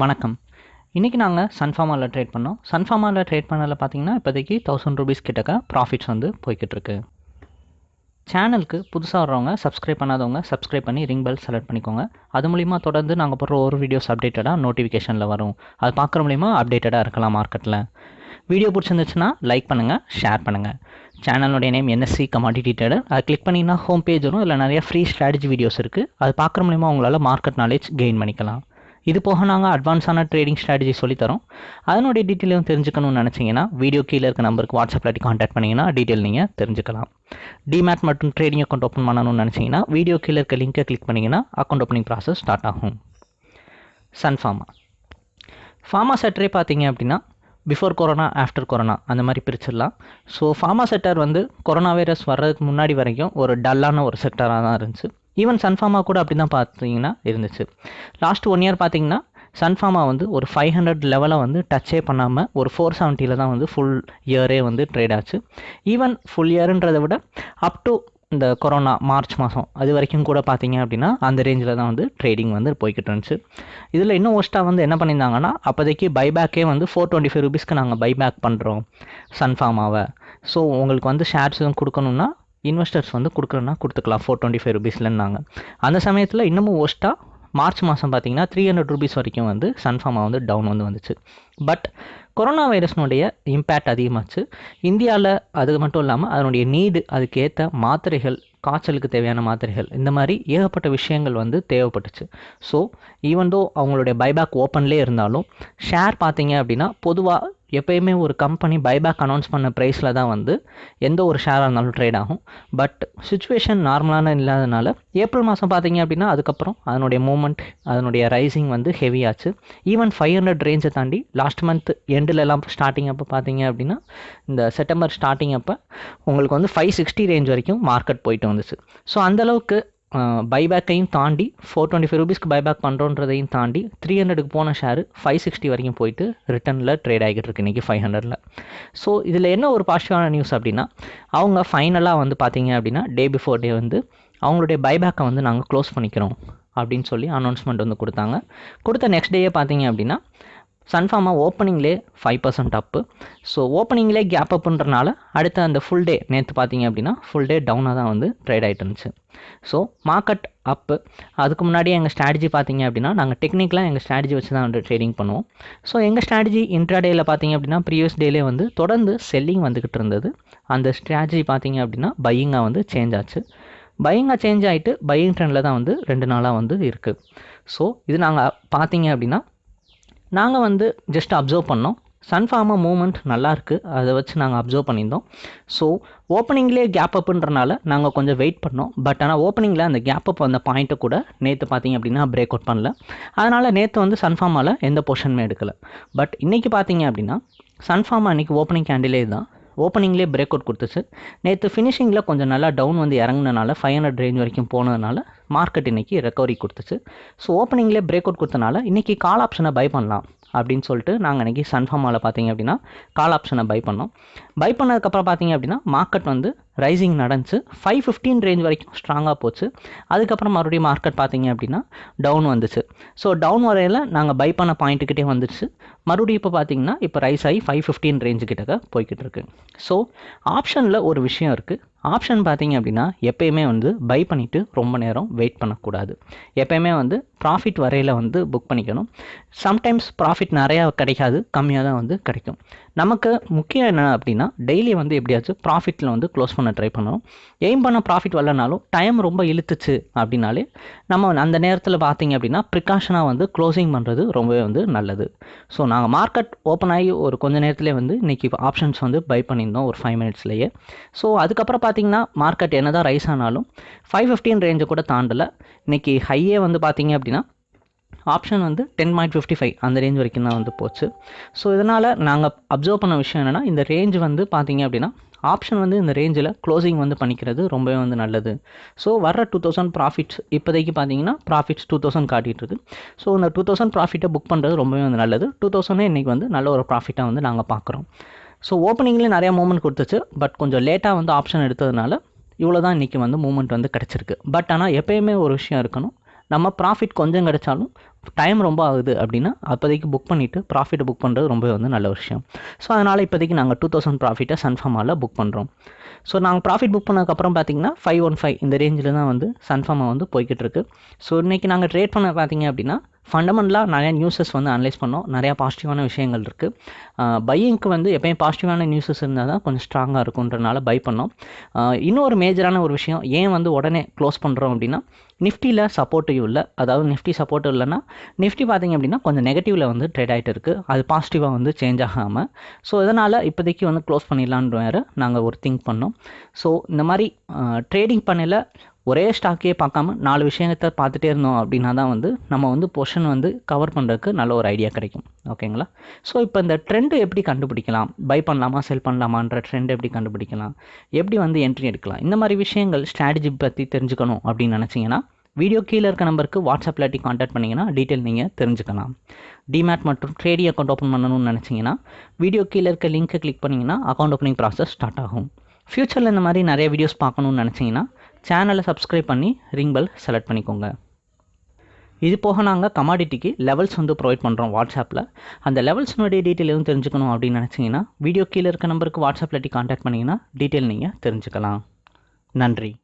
வணக்கம். இன்றைக்கி நாங்கள் சன்ஃபார்மாவில் ட்ரேட் பண்ணோம். சன்ஃபார்மாவில் ட்ரேட் பண்ணதில் பார்த்தீங்கன்னா இப்போதைக்கு தௌசண்ட் ருபீஸ் கிட்டக்க ப்ராஃபிட்ஸ் வந்து போய்கிட்டு இருக்கு. சேனலுக்கு புதுசாக வர்றவங்க சப்ஸ்கிரைப் பண்ணாதவங்க சப்ஸ்கிரைப் பண்ணி ரிங் பெல் செலக்ட் பண்ணிக்கோங்க. அது மூலிமா தொடர்ந்து நாங்கள் போடுற ஒரு வீடியோஸ் அப்டேட்டடாக நோட்டிஃபிகேஷனில் வரும். அது பார்க்குற மூலிமா அப்டேட்டடாக இருக்கலாம் மார்க்கெட்டில் வீடியோ பிடிச்சிருந்துச்சுன்னா லைக் பண்ணுங்கள் ஷேர் பண்ணுங்கள் சேனலுடைய நேம் என்எஸ்சி கமாடிட்டி ட்ரேடர் அதை கிளிக் பண்ணிங்கன்னா ஹோம் பேஜ் வரும். இல்லை நிறைய ஃப்ரீ ஸ்ட்ராட்டஜி வீடியோஸ் இருக்குது அது பார்க்குற மூலிமா உங்களால் மார்க்கெட் நாலேஜ் கெயின் பண்ணிக்கலாம். இது போக நாங்கள் அட்வான்ஸான ட்ரேடிங் ஸ்ட்ராட்டஜி சொல்லித்தரோம் அதனுடைய டீட்டெயிலும் தெரிஞ்சுக்கணும்னு நினச்சிங்கன்னா வீடியோ கீழே இருக்க நம்பருக்கு வாட்ஸ்அப்பில் காண்டாக்ட் பண்ணிங்கன்னா டீட்டெயில் நீங்கள் தெரிஞ்சுக்கலாம். டிமேட் மற்றும் ட்ரேடிங் அக்கௌண்ட் ஓப்பன் பண்ணணும்னு நினச்சிங்கன்னா வீடியோ கீழே இருக்க லிங்கை கிளிக் பண்ணிங்கன்னா அக்கௌண்ட் ஓப்பனிங் ப்ராசஸ் ஸ்டார்ட் ஆகும். சன்ஃபார்மா ஃபார்மா செட்டரே பார்த்தீங்க அப்படின்னா பிஃபோர் கொரோனா ஆஃப்டர் கொரோனா அந்த மாதிரி பிரிச்சிடலாம். ஸோ ஃபார்மா செக்டர் வந்து கொரோனா வைரஸ் வர்றதுக்கு முன்னாடி வரைக்கும் ஒரு டல்லான ஒரு செக்டராக தான் இருந்துச்சு. ஈவன் சன்ஃபார்மா கூட அப்படி தான் பார்த்தீங்கன்னா இருந்துச்சு. லாஸ்ட் ஒன் இயர் பார்த்தீங்கன்னா சன்ஃபார்மா வந்து ஒரு ஃபைவ் ஹண்ட்ரட் லெவலை வந்து டச்சே பண்ணாமல் ஒரு ஃபோர் செவன்ட்டியில் தான் வந்து ஃபுல் இயரே வந்து ட்ரேட் ஆச்சு. ஈவன் ஃபுல் இயருன்றதை விட அப் டு இந்த கொரோனா மார்ச் மாதம் அது வரைக்கும் கூட பார்த்தீங்க அப்படின்னா அந்த ரேஞ்சில் தான் வந்து ட்ரேடிங் வந்து போய்கிட்டு இருந்துச்சு. இதில் இன்னும் ஒஸ்ட்டாக வந்து என்ன பண்ணியிருந்தாங்கன்னா அப்போதைக்கு பைபேக்கே வந்து ஃபோர் டுவெண்ட்டி ஃபைவ் ருபீஸ்க்கு நாங்கள் பைபேக் பண்ணுறோம் சன்ஃபார்மாவை ஸோ உங்களுக்கு வந்து ஷேர்ஸ் எதுவும் கொடுக்கணுன்னா இன்வெஸ்டர்ஸ் வந்து கொடுக்குறேன்னா கொடுத்துக்கலாம் ஃபோர் டுவெண்ட்டி ஃபைவ் ருபீஸ்லன்னாங்க அந்த சமயத்தில் இன்னமும் ஒஸ்ட்டாக மார்ச் மாதம் பார்த்தீங்கன்னா த்ரீ ஹண்ட்ரட் ருபீஸ் வரைக்கும் வந்து சன்ஃபார்மா வந்து டவுன் வந்து வந்துச்சு. பட் கொரோனா வைரஸ்னுடைய இம்பேக்ட் அதிகமாச்சு. இந்தியாவில் அது மட்டும் இல்லாமல் அதனுடைய நீடு அதுக்கேற்ற மாத்திரைகள் காய்ச்சலுக்கு தேவையான மாத்திரைகள் இந்த மாதிரி ஏகப்பட்ட விஷயங்கள் வந்து தேவைப்பட்டுச்சு. ஸோ ஈவன் தோ அவங்களுடைய பைபேக் ஓப்பன்லேயே இருந்தாலும் ஷேர் பார்த்தீங்க அப்படின்னா பொதுவாக எப்பயுமே ஒரு கம்பெனி பைபேக் அனௌன்ஸ் பண்ண ப்ரைஸில் தான் வந்து எந்த ஒரு ஷேராக இருந்தாலும் ட்ரேட் ஆகும். பட் சுச்சுவேஷன் நார்மலான இல்லாதனால ஏப்ரல் மாதம் பார்த்தீங்க அப்படின்னா அதுக்கப்புறம் அதனுடைய மூமெண்ட் அதனுடைய ரைசிங் வந்து ஹெவியாச்சு ஈவன் ஃபைவ் ஹண்ட்ரட் ரேஞ்சை தாண்டி லாஸ்ட் மந்த் எண்டிலெல்லாம் ஸ்டார்டிங் அப்போ பார்த்தீங்க அப்படின்னா இந்த செப்டம்பர் ஸ்டார்டிங் அப்போ உங்களுக்கு வந்து ஃபைவ் சிக்ஸ்டி ரேஞ்ச் வரைக்கும் மார்க்கெட் போயிட்டு வந்துச்சு. ஸோ அந்தளவுக்கு பைபேக்கையும் தாண்டி ஃபோர் டுவெண்ட்டி ஃபைவ் ருபீஸ்க்கு பைபேக் பண்ணுறோன்றதையும் தாண்டி த்ரீ ஹண்ட்ரடுக்கு போன ஷேர் ஃபைவ் சிக்ஸ்டி வரைக்கும் போயிட்டு ரிட்டனில் ட்ரேட் ஆகிட்டு இருக்கு இன்றைக்கி ஃபைவ் ஹண்ட்ரடில் ஸோ இதில் என்ன ஒரு பாசிட்டிவான நியூஸ் அப்படின்னா அவங்க ஃபைனலாக வந்து பார்த்தீங்க அப்படின்னா டே பிஃபோர் டே வந்து அவங்களுடைய பைபேக்கை வந்து நாங்கள் க்ளோஸ் பண்ணிக்கிறோம் அப்படின்னு சொல்லி அனௌன்ஸ்மெண்ட் வந்து கொடுத்தாங்க. கொடுத்த நெக்ஸ்ட் டேயே பார்த்தீங்க அப்படின்னா சன்ஃபார்மா ஓப்பனிங்லே ஃபைவ் பர்சன்ட் அப்பு ஸோ ஓப்பனிங்லே கேப் அப்புன்றனால அடுத்த அந்த ஃபுல் டே நேற்று பார்த்தீங்க அப்படின்னா ஃபுல் டே டவுனாக தான் வந்து ட்ரேட் ஆகிட்டு இருந்துச்சு. ஸோ மார்க்கெட் அப்பு அதுக்கு முன்னாடி எங்கள் ஸ்ட்ராட்டஜி பார்த்தீங்க அப்படின்னா நாங்கள் டெக்னிக்கலாக எங்கள் ஸ்ட்ராட்டஜி வச்சு தான் வந்து ட்ரேடிங் பண்ணுவோம். ஸோ எங்கள் ஸ்ட்ராட்டஜி இன்ட்ராடேயில் பார்த்தீங்க அப்படின்னா ப்ரீவியஸ் டேலே வந்து தொடர்ந்து செல்லிங் வந்துக்கிட்டு இருந்தது. அந்த ஸ்ட்ராட்டஜி பார்த்தீங்க அப்படின்னா பையிங்காக வந்து சேஞ்ச் ஆச்சு. பையிங்காக சேஞ்ச் ஆகிட்டு பையிங் ட்ரெண்டில் தான் வந்து ரெண்டு நாளாக வந்து இருக்குது ஸோ இது நாங்கள் பார்த்தீங்க அப்படின்னா நாங்கள் வந்து ஜஸ்ட் அப்சர்வ் பண்ணோம். சன்ஃபார்மா மூமெண்ட் நல்லாயிருக்கு அதை வச்சு நாங்கள் அப்சர்வ் பண்ணியிருந்தோம். ஸோ ஓப்பனிங்லேயே கேப் அப்புன்றனால நாங்கள் கொஞ்சம் வெயிட் பண்ணோம். பட் ஆனால் ஓப்பனிங்கில் அந்த கேப் அப் அந்த பாயிண்ட்டை கூட நேற்று பார்த்தீங்க அப்படின்னா பிரேக் அவுட் பண்ணல. அதனால் நேற்று வந்து சன்ஃபார்மாவில் எந்த பொசிஷனுமே எடுக்கலை. பட் இன்றைக்கி பார்த்தீங்க அப்படின்னா சன்ஃபார்மா அன்றைக்கி ஓப்பனிங் கேண்டிலே தான். ஓப்பனிங்லேயே பிரேக் அவுட் கொடுத்துச்சு. நேற்று ஃபினிஷிங்கில் கொஞ்சம் நல்லா டவுன் வந்து இறங்குனனால ஃபைவ் ஹண்ட்ரட் ரேஞ்ச் வரைக்கும் போனதுனால மார்க்கெட் இன்றைக்கி ரெக்கவரி கொடுத்துச்சு. ஸோ ஓப்பனிங்லேயே பிரேக் அவுட் கொடுத்தனால இன்றைக்கி கால் ஆப்ஷனை பை பண்ணலாம் அப்படின்னு சொல்லிட்டு நாங்கள் இன்றைக்கி சன்ஃபார்மாவில் பார்த்தீங்க அப்படின்னா கால் ஆப்ஷனை பை பண்ணோம். பை பண்ணதுக்கப்புறம் பார்த்தீங்க அப்படின்னா மார்க்கெட் வந்து ரைசிங் நடந்துச்சு. ஃபைவ் ஃபிஃப்டீன் ரேஞ்ச் வரைக்கும் ஸ்ட்ராங்காக போச்சு. அதுக்கப்புறம் மறுபடியும் மார்க்கெட் பார்த்தீங்க அப்படின்னா டவுன் வந்துச்சு. ஸோ டவுன் வரையில் நாங்கள் பை பண்ண பாயிண்ட்டுக்கிட்டே வந்துடுச்சு மறுபடியும் இப்போ பார்த்தீங்கன்னா இப்போ ரைஸ் ஆகி ஃபைவ் ஃபிஃப்டீன் ரேஞ்சு கிட்டக்க போய்கிட்டு இருக்கு. ஸோ ஆப்ஷனில் ஒரு விஷயம் இருக்குது ஆப்ஷன் பார்த்தீங்க அப்படின்னா எப்பயுமே வந்து பை பண்ணிவிட்டு ரொம்ப நேரம் வெயிட் பண்ணக்கூடாது. எப்பயுமே வந்து ப்ராஃபிட் வரையில் வந்து புக் பண்ணிக்கணும். சம்டைம்ஸ் ப்ராஃபிட் நிறையா கிடைக்காது கம்மியாக தான் வந்து கிடைக்கும். நமக்கு முக்கியம் என்ன அப்படின்னா டெய்லி வந்து எப்படியாச்சும் ப்ராஃபிட்டில் வந்து க்ளோஸ் பண்ண ட்ரை பண்ணணும். எய்ம் பண்ண ப்ராஃபிட் வரலனாலும் டைம் ரொம்ப இழுத்துச்சு அப்படின்னாலே நம்ம அந்த நேரத்தில் பார்த்தீங்க அப்படின்னா ப்ரிகாஷனாக வந்து க்ளோசிங் பண்ணுறது ரொம்பவே வந்து நல்லது. ஸோ நாங்கள் மார்க்கெட் ஓப்பன் ஆகி ஒரு கொஞ்ச நேரத்துலேயே வந்து இன்றைக்கி ஆப்ஷன்ஸ் வந்து பை பண்ணியிருந்தோம் ஒரு ஃபைவ் மினிட்ஸ்லேயே ஸோ அதுக்கப்புறம் பார்த்தீங்கன்னா மார்க்கெட் என்ன தான் ரைஸ் ஆனாலும் ஃபைவ் ஃபிஃப்டின் ரேஞ்சை கூட தாண்டலை. இன்றைக்கி ஹையே வந்து பார்த்தீங்க அப்படின்னா ஆப்ஷன் வந்து டென் பாயிண்ட் ஃபிஃப்டி ஃபைவ் அந்த ரேஞ்ச் வரைக்கும் தான் வந்து போச்சு. ஸோ இதனால் நாங்கள் அப்சர்வ் பண்ண விஷயம் என்னென்னா இந்த ரேஞ்ச் வந்து பார்த்தீங்க அப்படின்னா ஆப்ஷன் வந்து இந்த ரேஞ்சில் க்ளோசிங் வந்து பண்ணிக்கிறது ரொம்பவே வந்து நல்லது. ஸோ வர டூ தௌசண்ட் ப்ராஃபிட்ஸ் இப்போதைக்கு பார்த்தீங்கன்னா ப்ராஃபிட்ஸ் டூ தௌசண்ட் காட்டிகிட்டு ஸோ இந்த டூ தௌசண்ட் ப்ராஃபிட்டை புக் பண்ணுறது ரொம்பவே வந்து நல்லது. டூ தௌசண்டே இன்றைக்கி வந்து நல்ல ஒரு ப்ராஃபிட்டாக வந்து நாங்கள் பார்க்குறோம் ஸோ ஓப்பனிங்லேயே நிறையா மூமெண்ட் கொடுத்துச்சு. பட் கொஞ்சம் லேட்டாக வந்து ஆப்ஷன் எடுத்ததுனால இவ்வளோ தான் இன்றைக்கி வந்து மூமெண்ட் வந்து கிடச்சிருக்கு. பட் ஆனால் எப்பயுமே ஒரு விஷயம் இருக்கணும். நம்ம ப்ராஃபிட் கொஞ்சம் கிடைச்சாலும் டைம் ரொம்ப ஆகுது அப்படின்னா அப்போதைக்கு புக் பண்ணிவிட்டு ப்ராஃபிட்டை புக் பண்ணுறது ரொம்பவே வந்து நல்ல விஷயம். ஸோ அதனால் இப்போதைக்கு நாங்கள் டூ தௌசண்ட் ப்ராஃபிட்டை சன்ஃபார்மாவில் புக் பண்ணுறோம் ஸோ நாங்கள் ப்ராஃபிட் புக் பண்ணதுக்கப்புறம் பார்த்தீங்கன்னா ஃபைவ் ஒன் ஃபைவ் இந்த ரேஞ்சில் தான் வந்து சன்ஃபார்மா வந்து போய்கிட்டு இருக்கு. ஸோ இன்றைக்கி நாங்கள் ட்ரேட் பண்ண பார்த்தீங்க அப்படின்னா ஃபண்டமெண்டலாக நிறையா நியூஸஸ் வந்து அனலைஸ் பண்ணோம். நிறையா பாசிட்டிவான விஷயங்கள் இருக்குது பையிங்க்கு வந்து எப்பயும் பாசிட்டிவான நியூஸஸ் இருந்தால் தான் கொஞ்சம் ஸ்ட்ராங்காக இருக்குன்றனால பை பண்ணோம். இன்னொரு மேஜரான ஒரு விஷயம் ஏன் வந்து உடனே க்ளோஸ் பண்ணுறோம் அப்படின்னா நிஃப்டியில் சப்போர்ட்டிவ் இல்லை. அதாவது நிஃப்டி சப்போர்ட் இல்லைன்னா நிஃப்டி பார்த்தீங்க அப்படின்னா கொஞ்சம் நெகட்டிவில் வந்து ட்ரேட் ஆகிட்டு இருக்குது அது பாசிட்டிவாக வந்து சேஞ்ச் ஆகாமல் ஸோ இதனால் இப்போதைக்கு வந்து க்ளோஸ் பண்ணிடலான்ற வேறு நாங்கள் ஒரு திங்க் பண்ணோம். ஸோ இந்த மாதிரி ட்ரேடிங் பண்ணல ஒரே ஸ்டாக்கே பார்க்காம நாலு விஷயத்தை பார்த்துட்டே இருந்தோம் அப்படின்னா தான் வந்து நம்ம வந்து பொஷன் வந்து கவர் பண்ணுறதுக்கு நல்ல ஒரு ஐடியா கிடைக்கும். ஓகேங்களா ஸோ இப்போ இந்த ட்ரெண்டு எப்படி கண்டுபிடிக்கலாம்? பை பண்ணலாமா செல் பண்ணலாமான்ற ட்ரெண்ட் எப்படி கண்டுபிடிக்கலாம்? எப்படி வந்து என்ட்ரி எடுக்கலாம்? இந்த மாதிரி விஷயங்கள் ஸ்ட்ராட்டஜி பற்றி தெரிஞ்சுக்கணும் அப்படின்னு நினச்சிங்கன்னா வீடியோ கீழே இருக்க நம்பருக்கு வாட்ஸ்அப் இல்லாட்டி காண்டாக்ட் பண்ணிங்கன்னா டீட்டெயில் நீங்கள் தெரிஞ்சுக்கலாம். டிமேட் மற்றும் ட்ரேடிங் அக்கௌண்ட் ஓப்பன் பண்ணணும்னு நினச்சிங்கன்னா வீடியோ கீழே இருக்க லிங்க்கை கிளிக் பண்ணிங்கன்னா அக்கௌண்ட் ஓப்பனிங் ப்ராசஸ் ஸ்டார்ட் ஆகும். ஃப்யூச்சரில் இந்த மாதிரி நிறைய வீடியோஸ் பார்க்கணும்னு நினச்சிங்கன்னா சேனலை சப்ஸ்கிரைப் பண்ணி ரிங் பெல் செலக்ட் பண்ணிக்கோங்க. இது போக நாங்கள் கமாடிட்டிக்கு லெவல்ஸ் வந்து ப்ரொவைட் பண்ணுறோம் வாட்ஸ்அப்பில் அந்த லெவல்ஸ்னுடைய டீட்டெயில் எதுவும் தெரிஞ்சுக்கணும் அப்படின்னு நினச்சிங்கன்னா வீடியோ கீழே இருக்க நம்பருக்கு வாட்ஸ்அப்பில் காண்டாக்ட் பண்ணிங்கன்னா டீட்டெயில் நீங்கள் தெரிஞ்சுக்கலாம். நன்றி.